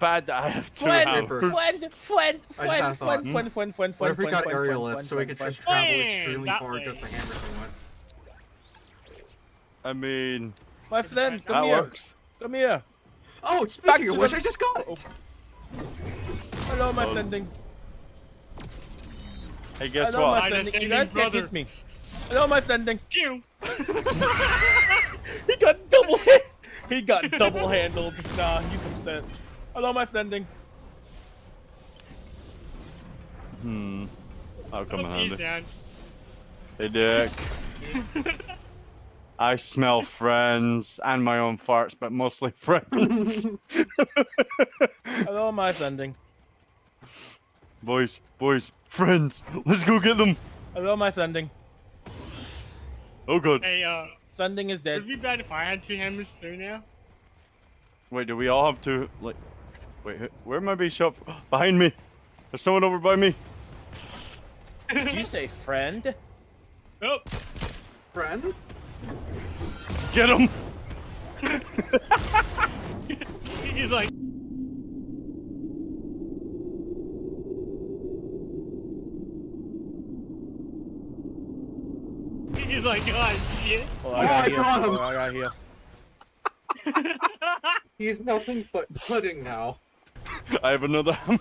it bad that I have two Friend, hammers? friend, friend, I just had a friend, thought. friend, friend, friend, friend, What if we friend, got friend, aerialists friend, so we friend, could friend, just travel Friend, extremely that far way. just to hammer someone? I mean, My friend, that come here. works. Come here. Oh, Back speaking to of which, the- I just got it. Hello, my Um, friending. Hey, guess Hello, what? my I friending. just You saved guys his can't brother. hit me. Hello, my friending. You. He got double hit. He got double handled. Nah, he's upset. Hello, my friending. Hmm. I'll come in Oh, he's handy. down. Hey, Dick. I smell friends and my own farts, but mostly friends. Hello, my friending. boys, boys, friends. Let's go get them. Hello, my friending. Oh, God. Hey, uh, Sending is would dead. it be bad if I had two hammers too now? Wait, do we all have two? like... Wait, where am I being shot? from? Behind me. There's someone over by me. Did you say friend? Oh, Friend? Get him. he's like. He's like, oh shit. Oh, Oh, I got I here. got him. Oh, I got here. He's nothing but pudding now. I have another hammer.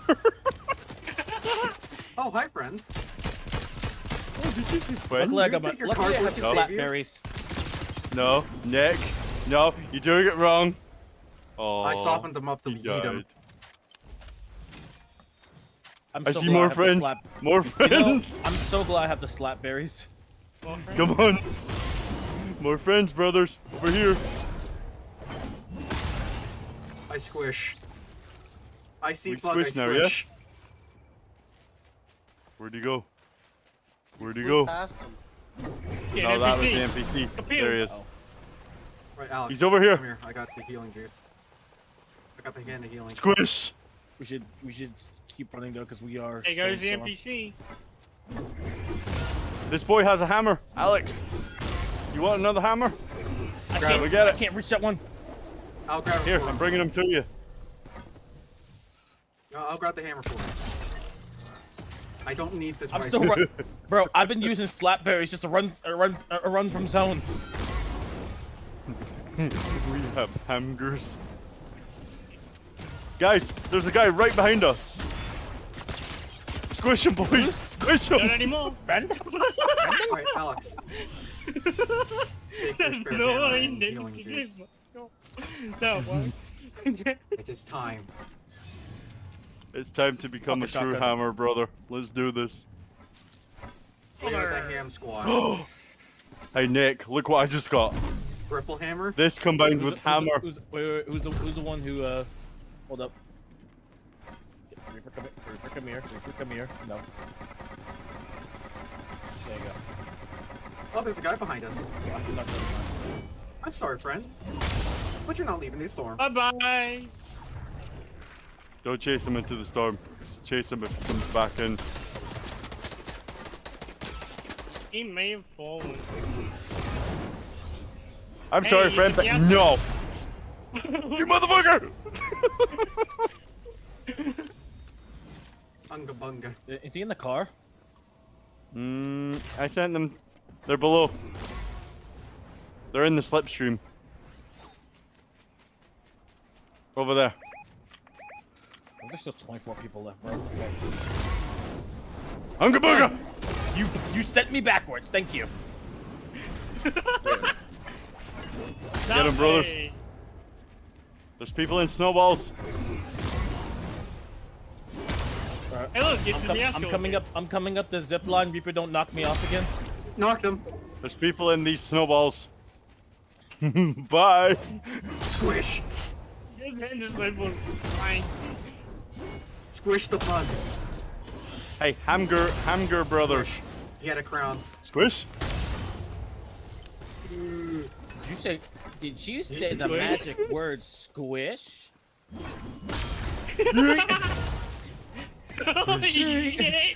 Oh, hi, friend. oh, did you see friend? Luckily, I you got my. Luckily, I have can the save slap you? berries. No, Nick. No, you're doing it wrong. Oh, I softened him up to he beat him. died. I'm I so see more have the friends. slap- More You know, friends. I'm so glad I have the slap berries. Well, Come on. More friends, brothers. Over here. I squish. I see We bug, I now, squish. yes? Where'd he go? Where'd he go? past him. get No, that was NPC. the NPC. Appeal. There he is. Oh. Right, Alex. He's over here. Come here. I got the healing juice. I got the hand of healing. Squish. We should we should keep running though because we are. There goes the NPC. This boy has a hammer. Alex, you want another hammer? I Grab can't, it, get I it. can't reach that one. I'll grab it Here, for I'm him. bringing him to you. No, I'll grab the hammer for you. I don't need this I'm right still now. run, bro. I've been using slap berries just to run, a run, a run from zone. we have hamgers. Guys, there's a guy right behind us. Squish him, boys. Squish him. Not him. anymore. Friend? Alright, Alex. Take your no, hammer I and didn't healing get. No, no, why? It is time. It's time to become a Fuck a true hammer, brother. Let's do this. We the ham squad. Hey, Nick, look what I just got. Ripple hammer. This combined Who's with the- who's the- hammer. Who's, wait, wait, who's the who's the one who uh? Hold up. Reaper, come here. Reaper, come here. Reaper, come here. No. There you go. Oh, there's a guy behind us. I'm not gonna mind. I'm sorry, friend. But you're not leaving the storm. Bye bye bye. Don't chase him into the storm. Just chase him if he comes back in. He may have fallen. I'm Hey, sorry, friend, but can- no. you motherfucker! Unga bunga. Is he in the car? Mm, I sent them. They're below. They're in the slipstream. Over there. There's still 24 people left, bro. Hunga booga! You you sent me backwards. Thank you. Get him, brothers. There's people in snowballs. Alright. Hey, look, get I'm, to com- the I'm coming up. I'm coming up the zip line. Reaper, don't knock me off again. Knocked him. There's people in these snowballs. Bye. Squish. His hand is like, well, fine. Squish the bug. Hey, Hamger, Hamger brothers. He had a crown. Squish. Did you say? Did you say the magic word squish?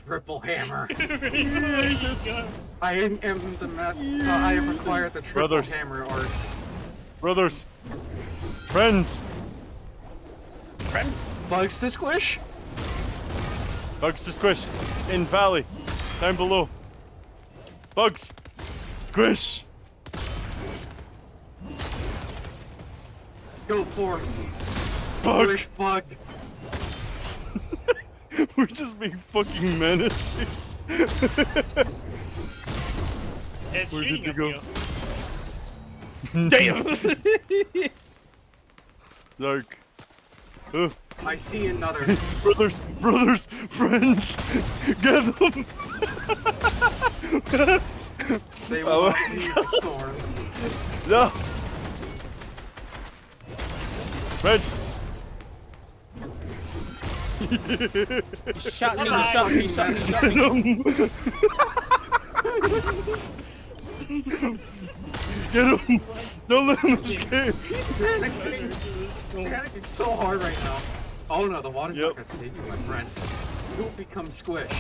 Triple hammer. I am the mess. Uh, I have acquired the triple Brothers. hammer art. Brothers. Friends. Friends? bugs to squish? Bugs to squish. In valley. Down below. Bugs. Squish. Go forth. Bug. Squish bug. We're just being fucking menaces. It's Where shooting did they go? Damn. Dark. Ugh. I see another. Brothers, brothers, friends, get them! They Oh. will not leave the storm. No! Red! He shot me. He shot me. He shot me. He shot me. Get him! Don't let him escape! He's panicking. panicking so hard right now. Oh no, the water's Yep. not gonna save you, my friend. You'll become squish.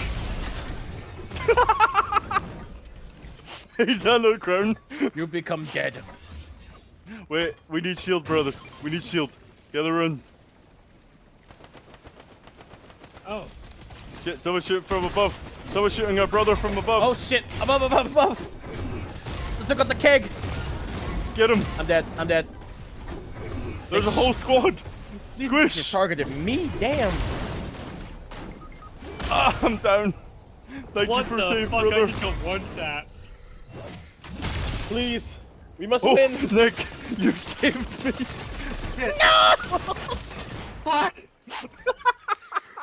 He's on the ground. You become dead. Wait, we need shield, brothers. We need shield. Gather run. Oh, Shit, someone shooting from above. Someone shooting our brother from above. Oh shit! Above, above, above! Let's look at the keg. Get him! I'm dead. I'm dead. There's a whole squad! Just Squish! targeted me. Damn. Ah, I'm down. Thank what you for saving, fuck? I brother. just got one shot. Please. We must Oh, win. Nick, you saved me. No! Fuck!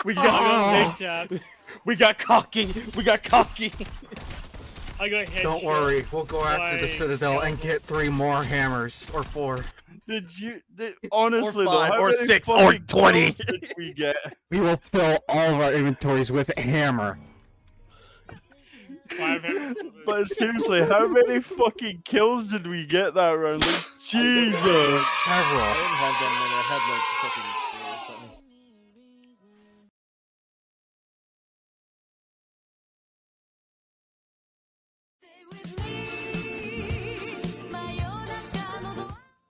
We got. got headshot. We got cocky. We got cocky. I got headshot. Don't worry, we'll go after the Like, Citadel and get three more hammers. Or four. Did you? Did, honestly, though, five, how or six, or 20. we get? We will fill all of our inventories with hammer. But seriously, how many fucking kills did we get that round? Like, Jesus! Several. I didn't have them when I had like fucking. something.